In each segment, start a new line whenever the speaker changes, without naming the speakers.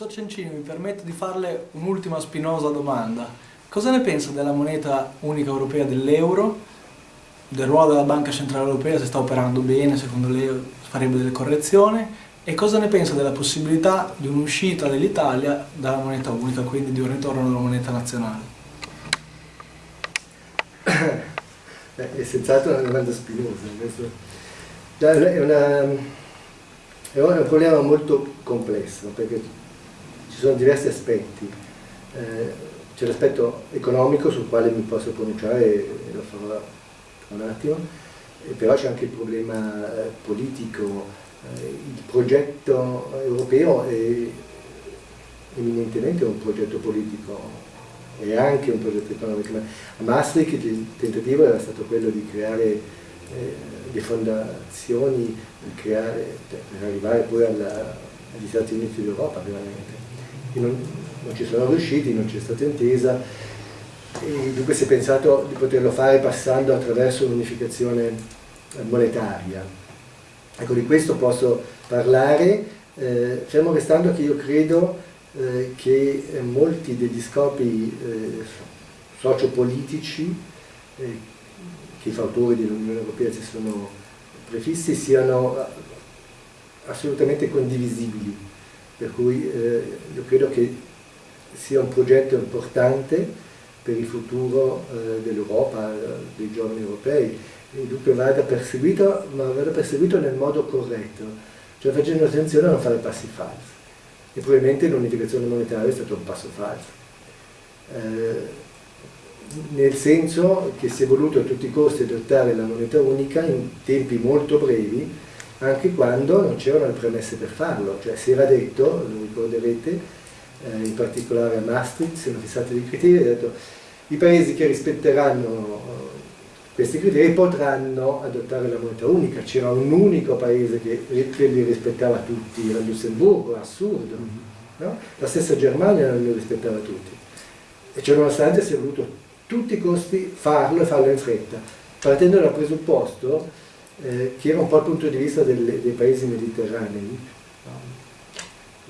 mi permetto di farle un'ultima spinosa domanda. Cosa ne pensa della moneta unica europea dell'euro, del ruolo della Banca Centrale Europea, se sta operando bene, secondo lei farebbe delle correzioni, e cosa ne pensa della possibilità di un'uscita dell'Italia dalla moneta unica, quindi di un ritorno alla moneta nazionale?
è senz'altro una domanda spinosa. È, una, è un problema molto complesso perché ci sono diversi aspetti. Eh, c'è l'aspetto economico sul quale mi posso pronunciare e lo farò tra un attimo, però c'è anche il problema eh, politico, eh, il progetto europeo è eminentemente un progetto politico e anche un progetto economico. Ma a Maastricht il tentativo era stato quello di creare eh, le fondazioni per arrivare poi alla, agli Stati Uniti d'Europa non, non, ci sono riusciti, non c'è stata intesa e dunque si è pensato di poterlo fare passando attraverso un'unificazione monetaria. Ecco, di questo posso parlare, eh, fermo restando che io credo eh, che eh, molti degli scopi eh, sociopolitici eh, che i fautori dell'Unione Europea si sono prefissi siano assolutamente condivisibili, per cui io credo che sia un progetto importante per il futuro dell'Europa, dei giovani europei, e dunque vada perseguito, ma vada perseguito nel modo corretto, cioè facendo attenzione a non fare passi falsi e probabilmente l'unificazione monetaria è stato un passo falso. Eh, nel senso che si è voluto a tutti i costi adottare la moneta unica in tempi molto brevi, anche quando non c'erano le premesse per farlo, cioè si era detto, lo ricorderete, eh, in particolare a Maastricht, si erano fissati dei criteri, ha detto i paesi che rispetteranno questi criteri potranno adottare la moneta unica, c'era un unico paese che, che, li rispettava tutti, era Lussemburgo, assurdo, mm-hmm. no? la stessa Germania non li rispettava tutti e ciononostante si è voluto a tutti i costi farlo e farlo in fretta, partendo dal presupposto eh, che era un po' il punto di vista delle, dei paesi mediterranei,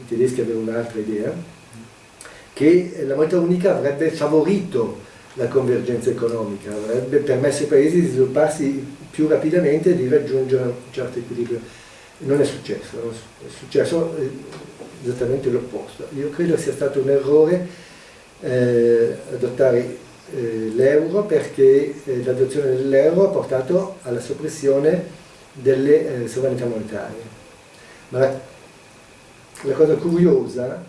i tedeschi avevano un'altra idea, che la moneta unica avrebbe favorito la convergenza economica, avrebbe permesso ai paesi di svilupparsi più rapidamente e di raggiungere un certo equilibrio. Non è successo, è successo eh, esattamente l'opposto. Io credo sia stato un errore eh, adottare eh, l'euro perché eh, l'adozione dell'euro ha portato alla soppressione delle eh, sovranità monetarie. Ma la, la cosa curiosa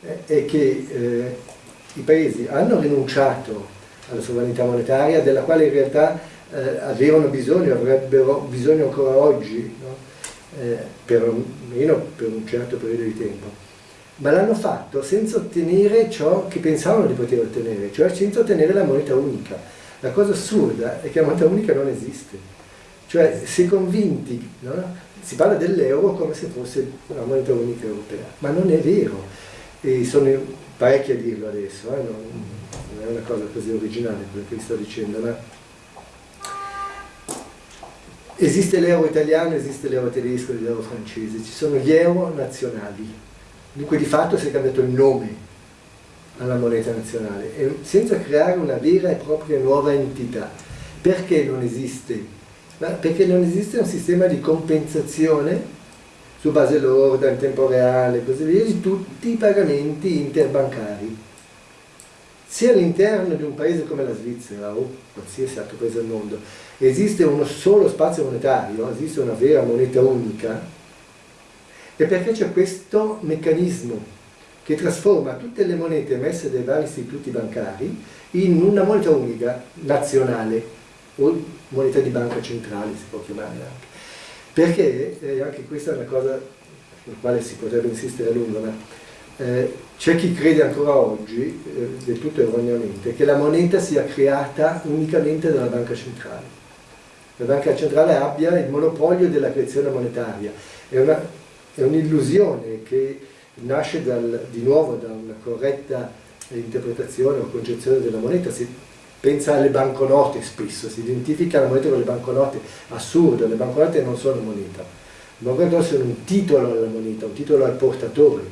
eh, è che i paesi hanno rinunciato alla sovranità monetaria della quale in realtà eh, avevano bisogno, avrebbero bisogno ancora oggi, no? eh, perlomeno per un certo periodo di tempo, ma l'hanno fatto senza ottenere ciò che pensavano di poter ottenere, cioè senza ottenere la moneta unica. La cosa assurda è che la moneta unica non esiste, cioè si è convinti, no? si parla dell'euro come se fosse una moneta unica europea, ma non è vero. E sono parecchi a dirlo adesso, eh? non, è una cosa così originale quello che vi sto dicendo, ma esiste l'euro italiano, esiste l'euro tedesco l'euro francese, ci sono gli euro nazionali, dunque di fatto si è cambiato il nome alla moneta nazionale, e senza creare una vera e propria nuova entità. Perché non esiste? Perché non esiste un sistema di compensazione su base lorda, in tempo reale così via, di tutti i pagamenti interbancari. Sia all'interno di un paese come la Svizzera o qualsiasi altro paese del mondo esiste uno solo spazio monetario, esiste una vera moneta unica, è perché c'è questo meccanismo che trasforma tutte le monete emesse dai vari istituti bancari in una moneta unica nazionale o moneta di banca centrale si può chiamare anche perché eh, anche questa è una cosa sulla quale si potrebbe insistere a lungo, ma eh, c'è chi crede ancora oggi, eh, del tutto erroneamente, che la moneta sia creata unicamente dalla banca centrale. La banca centrale abbia il monopolio della creazione monetaria. È un'illusione un che nasce dal, di nuovo da una corretta interpretazione o concezione della moneta. Si, pensa alle banconote spesso, si identifica la moneta con le banconote, assurdo, le banconote non sono moneta, le banconote sono un titolo alla moneta, un titolo al portatore.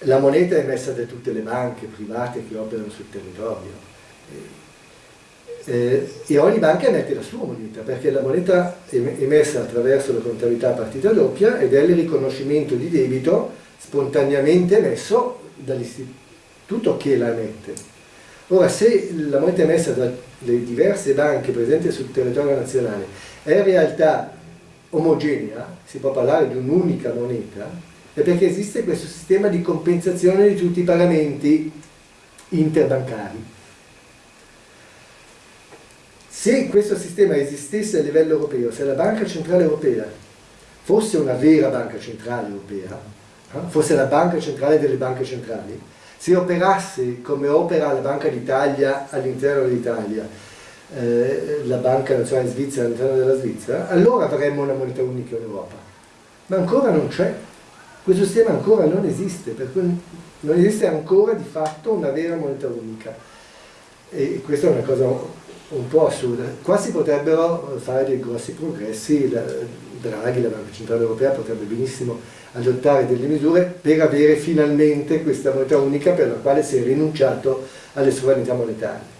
la moneta è emessa da tutte le banche private che operano sul territorio. Eh, e ogni banca emette la sua moneta, perché la moneta è emessa attraverso la contabilità a partita doppia ed è il riconoscimento di debito spontaneamente emesso dall'istituto che la emette. Ora, se la moneta emessa dalle diverse banche presenti sul territorio nazionale è in realtà omogenea, si può parlare di un'unica moneta, è perché esiste questo sistema di compensazione di tutti i pagamenti interbancari. Se questo sistema esistesse a livello europeo, se la Banca Centrale Europea fosse una vera Banca Centrale Europea, eh, fosse la Banca Centrale delle banche centrali, se operasse come opera la Banca d'Italia all'interno dell'Italia, eh, la Banca Nazionale Svizzera all'interno della Svizzera, allora avremmo una moneta unica in Europa. Ma ancora non c'è. Questo sistema ancora non esiste, per cui non esiste ancora di fatto una vera moneta unica. E questa è una cosa un po' assurda. Qua si potrebbero fare dei grossi progressi, la, Draghi, la Banca Centrale Europea, potrebbe benissimo adottare delle misure per avere finalmente questa moneta unica per la quale si è rinunciato alle sovranità monetarie.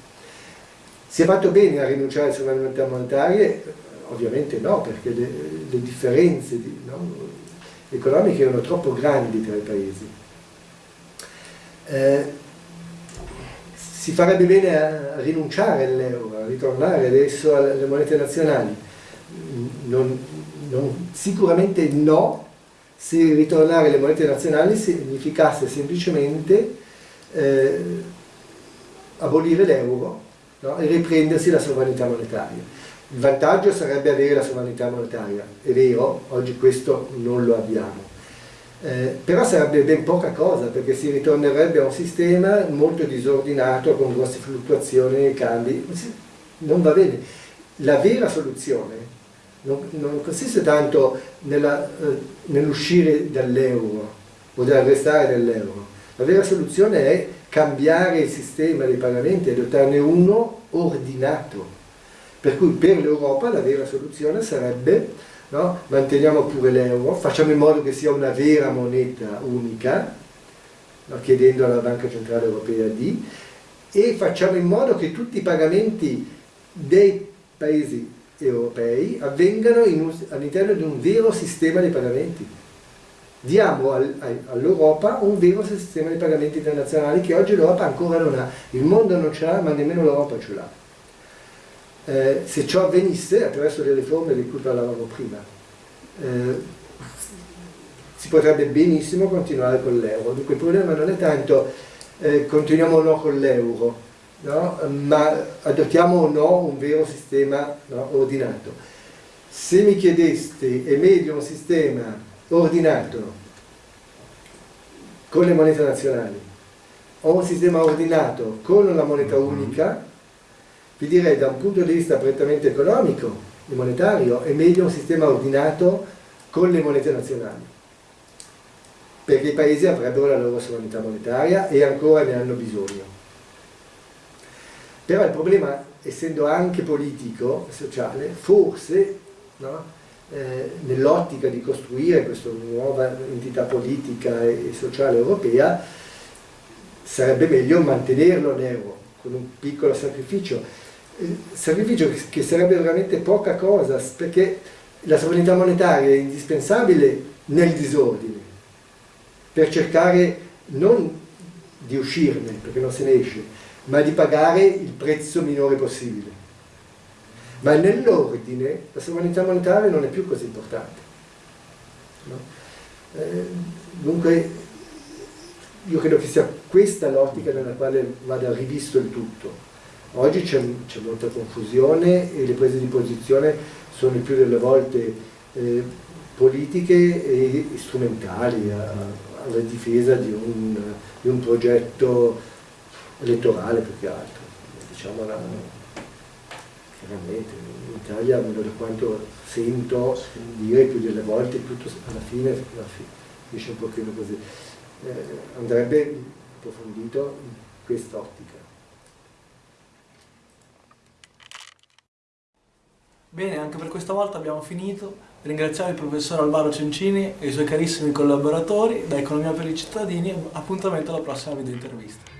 Si è fatto bene a rinunciare alle sovranità monetarie? Ovviamente no, perché le, le differenze di, no, economiche erano troppo grandi tra i paesi. Eh, si farebbe bene a rinunciare all'euro, a ritornare adesso alle monete nazionali. Non, non, sicuramente no, se ritornare alle monete nazionali significasse semplicemente eh, abolire l'euro no? e riprendersi la sovranità monetaria. Il vantaggio sarebbe avere la sovranità monetaria, è vero, oggi questo non lo abbiamo eh, però sarebbe ben poca cosa perché si ritornerebbe a un sistema molto disordinato con grosse fluttuazioni nei cambi non va bene. La vera soluzione non, non consiste tanto eh, nell'uscire dall'euro o nell'arrestare dell'euro la vera soluzione è cambiare il sistema dei pagamenti e adottarne uno ordinato. Per cui per l'Europa la vera soluzione sarebbe no? manteniamo pure l'euro, facciamo in modo che sia una vera moneta unica, no? chiedendo alla Banca Centrale Europea di, e facciamo in modo che tutti i pagamenti dei paesi europei avvengano all'interno di un vero sistema di pagamenti. Diamo al, all'Europa un vero sistema di pagamenti internazionali che oggi l'Europa ancora non ha. Il mondo non ce l'ha, ma nemmeno l'Europa ce l'ha eh, se ciò avvenisse attraverso le riforme di cui parlavamo prima eh, si potrebbe benissimo continuare con l'euro dunque il problema non è tanto eh, continuiamo o no con l'euro no? ma adottiamo o no un vero sistema no, ordinato se mi chiedeste è meglio un sistema ordinato con le monete nazionali o un sistema ordinato con la moneta unica vi direi da un punto di vista prettamente economico e monetario è meglio un sistema ordinato con le monete nazionali perché i paesi avrebbero la loro sovranità monetaria e ancora ne hanno bisogno. Però il problema essendo anche politico e sociale forse no, eh, nell'ottica di costruire questa nuova entità politica e sociale europea sarebbe meglio mantenerlo l'euro con un piccolo sacrificio sacrificio che sarebbe veramente poca cosa perché la sovranità monetaria è indispensabile nel disordine per cercare non di uscirne perché non se ne esce ma di pagare il prezzo minore possibile ma nell'ordine la sovranità monetaria non è più così importante no? eh, dunque io credo che sia questa l'ottica nella quale vada rivisto il tutto Oggi c'è molta confusione e le prese di posizione sono il più delle volte eh, politiche e strumentali a, alla difesa di un, di un, progetto elettorale più che altro. Diciamo la, chiaramente in Italia, da quanto sento dire più delle volte, tutto alla fine, alla fine finisce un pochino così. Eh, andrebbe approfondito in quest'ottica.
Bene, anche per questa volta abbiamo finito. Ringraziamo il professor Alvaro Cencini e i suoi carissimi collaboratori da Economia per i cittadini appuntamento alla prossima video intervista.